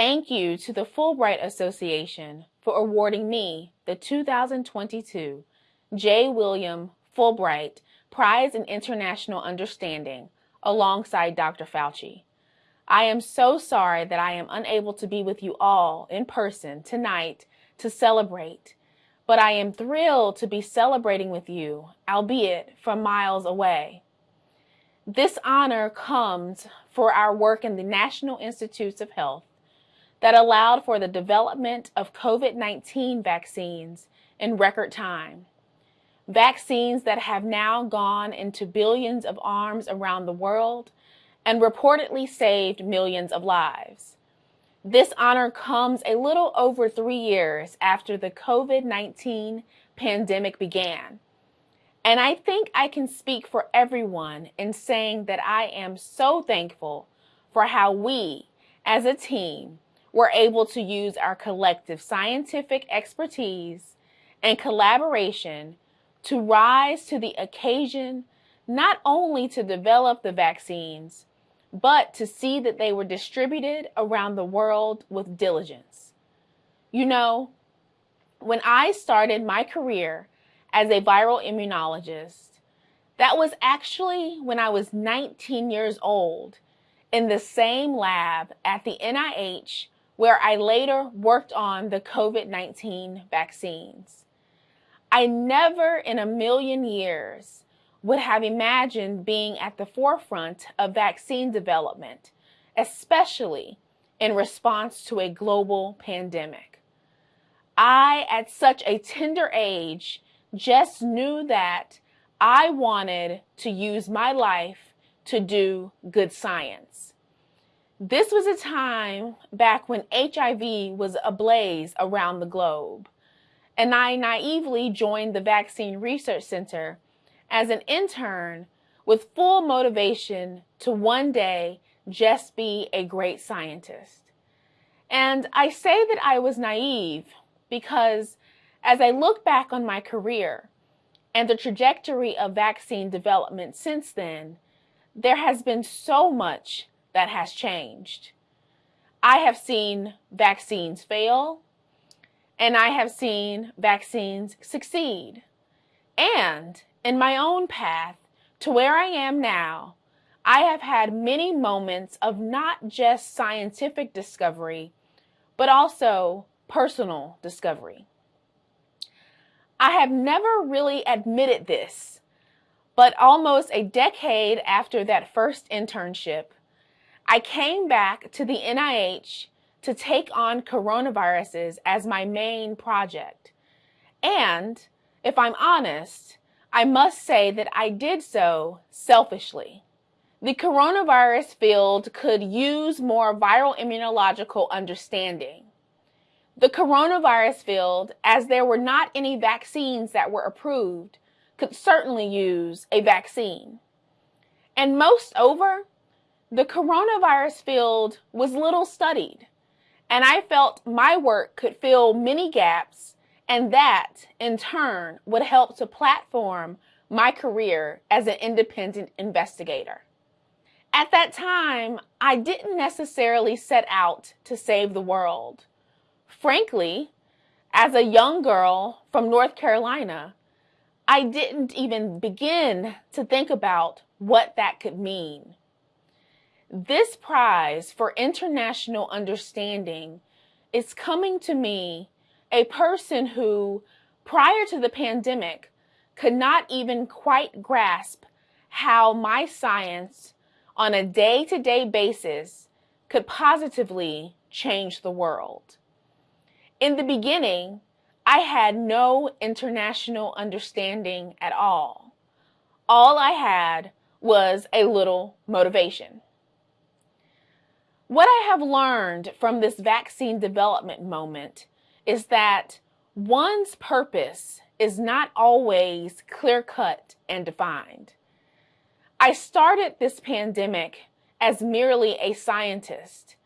thank you to the Fulbright Association for awarding me the 2022 J. William Fulbright Prize in International Understanding alongside Dr. Fauci. I am so sorry that I am unable to be with you all in person tonight to celebrate, but I am thrilled to be celebrating with you, albeit from miles away. This honor comes for our work in the National Institutes of Health that allowed for the development of COVID 19 vaccines in record time. Vaccines that have now gone into billions of arms around the world and reportedly saved millions of lives. This honor comes a little over three years after the COVID 19 pandemic began. And I think I can speak for everyone in saying that I am so thankful for how we, as a team, were able to use our collective scientific expertise and collaboration to rise to the occasion not only to develop the vaccines, but to see that they were distributed around the world with diligence. You know, when I started my career as a viral immunologist, that was actually when I was 19 years old in the same lab at the NIH where I later worked on the COVID 19 vaccines. I never in a million years would have imagined being at the forefront of vaccine development, especially in response to a global pandemic. I, at such a tender age, just knew that I wanted to use my life to do good science. This was a time back when HIV was ablaze around the globe, and I naively joined the Vaccine Research Center as an intern with full motivation to one day just be a great scientist. And I say that I was naive because as I look back on my career and the trajectory of vaccine development since then, there has been so much that has changed. I have seen vaccines fail, and I have seen vaccines succeed. And in my own path to where I am now, I have had many moments of not just scientific discovery, but also personal discovery. I have never really admitted this, but almost a decade after that first internship, I came back to the NIH to take on coronaviruses as my main project. And if I'm honest, I must say that I did so selfishly. The coronavirus field could use more viral immunological understanding. The coronavirus field, as there were not any vaccines that were approved, could certainly use a vaccine. And most over, the coronavirus field was little studied, and I felt my work could fill many gaps and that, in turn, would help to platform my career as an independent investigator. At that time, I didn't necessarily set out to save the world. Frankly, as a young girl from North Carolina, I didn't even begin to think about what that could mean. This prize for international understanding is coming to me a person who, prior to the pandemic, could not even quite grasp how my science on a day to day basis could positively change the world. In the beginning, I had no international understanding at all. All I had was a little motivation. What I have learned from this vaccine development moment is that one's purpose is not always clear cut and defined. I started this pandemic as merely a scientist,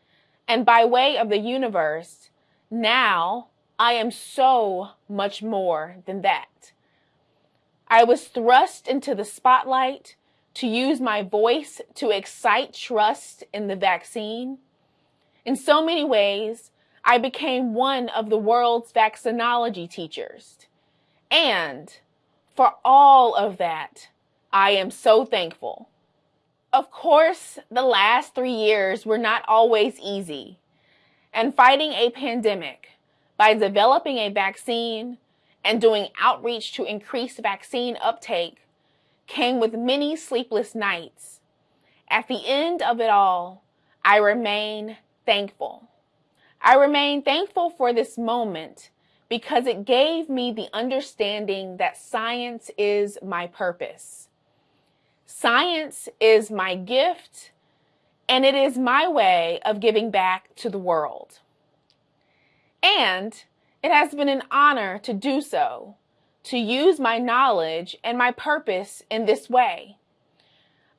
and by way of the universe, now I am so much more than that. I was thrust into the spotlight to use my voice to excite trust in the vaccine In so many ways, I became one of the world's vaccinology teachers. And for all of that, I am so thankful. Of course, the last three years were not always easy. And fighting a pandemic by developing a vaccine and doing outreach to increase vaccine uptake came with many sleepless nights. At the end of it all, I remain thankful. I remain thankful for this moment because it gave me the understanding that science is my purpose. Science is my gift, and it is my way of giving back to the world. And it has been an honor to do so, to use my knowledge and my purpose in this way.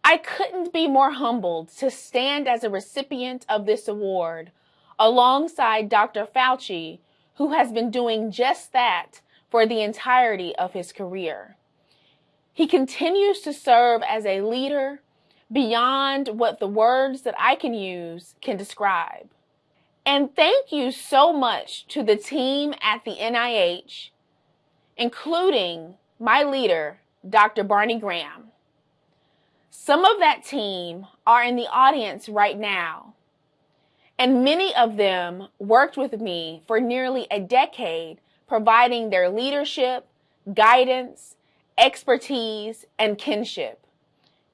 I couldn't be more humbled to stand as a recipient of this award alongside Dr. Fauci, who has been doing just that for the entirety of his career. He continues to serve as a leader beyond what the words that I can use can describe. And thank you so much to the team at the NIH, including my leader, Dr. Barney Graham. Some of that team are in the audience right now, and many of them worked with me for nearly a decade, providing their leadership, guidance, expertise, and kinship.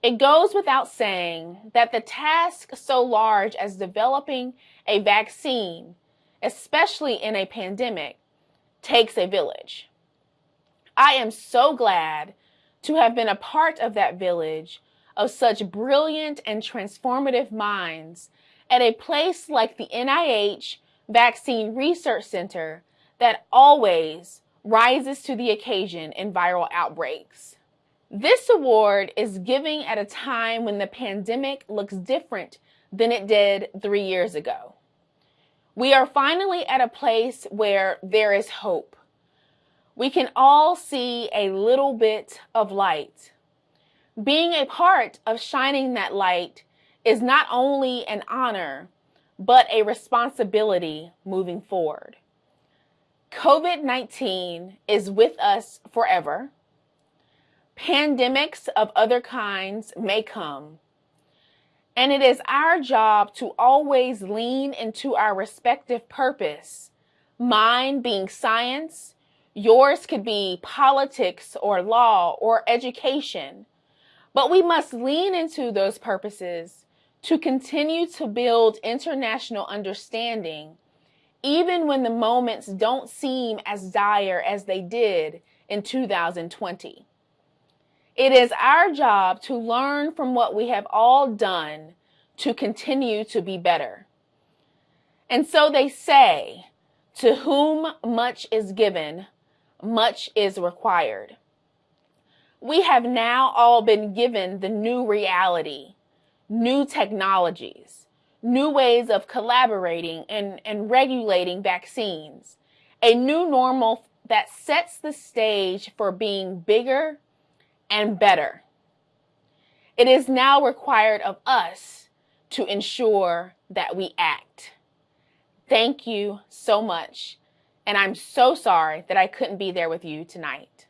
It goes without saying that the task so large as developing a vaccine, especially in a pandemic, takes a village. I am so glad to have been a part of that village of such brilliant and transformative minds at a place like the NIH Vaccine Research Center that always rises to the occasion in viral outbreaks. This award is giving at a time when the pandemic looks different than it did three years ago. We are finally at a place where there is hope. We can all see a little bit of light. Being a part of shining that light is not only an honor, but a responsibility moving forward. COVID 19 is with us forever. Pandemics of other kinds may come. And it is our job to always lean into our respective purpose. Mine being science, yours could be politics or law or education. But we must lean into those purposes to continue to build international understanding, even when the moments don't seem as dire as they did in 2020. It is our job to learn from what we have all done to continue to be better. And so they say, to whom much is given, much is required we have now all been given the new reality, new technologies, new ways of collaborating and, and regulating vaccines, a new normal that sets the stage for being bigger and better. It is now required of us to ensure that we act. Thank you so much. And I'm so sorry that I couldn't be there with you tonight.